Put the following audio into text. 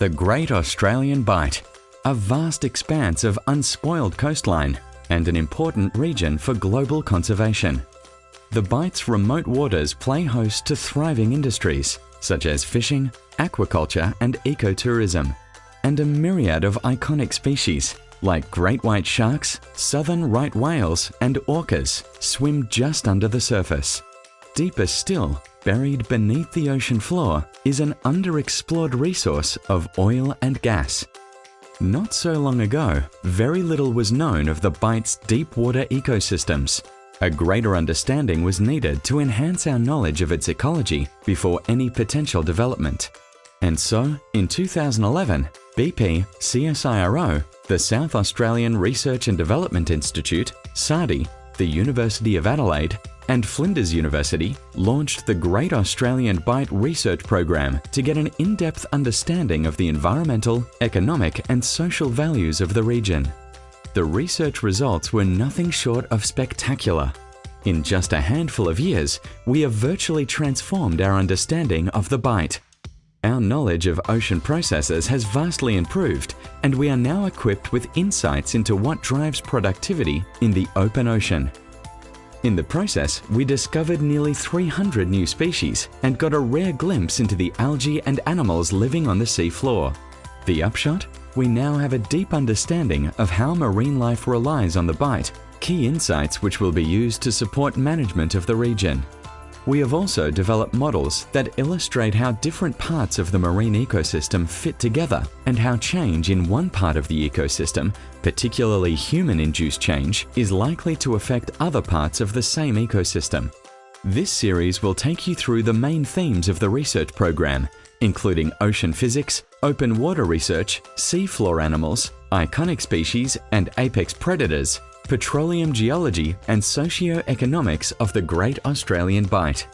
The Great Australian Bight, a vast expanse of unspoiled coastline and an important region for global conservation. The Bight's remote waters play host to thriving industries such as fishing, aquaculture and ecotourism, and a myriad of iconic species like great white sharks, southern right whales and orcas swim just under the surface. Deeper still, buried beneath the ocean floor, is an underexplored resource of oil and gas. Not so long ago, very little was known of the Bight's deep water ecosystems. A greater understanding was needed to enhance our knowledge of its ecology before any potential development. And so, in 2011, BP, CSIRO, the South Australian Research and Development Institute, SARDI, the University of Adelaide, and Flinders University launched the Great Australian Bight Research Program to get an in-depth understanding of the environmental, economic and social values of the region. The research results were nothing short of spectacular. In just a handful of years, we have virtually transformed our understanding of the Bight. Our knowledge of ocean processes has vastly improved and we are now equipped with insights into what drives productivity in the open ocean. In the process, we discovered nearly 300 new species and got a rare glimpse into the algae and animals living on the seafloor. The upshot? We now have a deep understanding of how marine life relies on the Bight, key insights which will be used to support management of the region. We have also developed models that illustrate how different parts of the marine ecosystem fit together and how change in one part of the ecosystem, particularly human-induced change, is likely to affect other parts of the same ecosystem. This series will take you through the main themes of the research program, including ocean physics, open water research, seafloor animals, iconic species and apex predators, petroleum geology and socio-economics of the Great Australian Bight.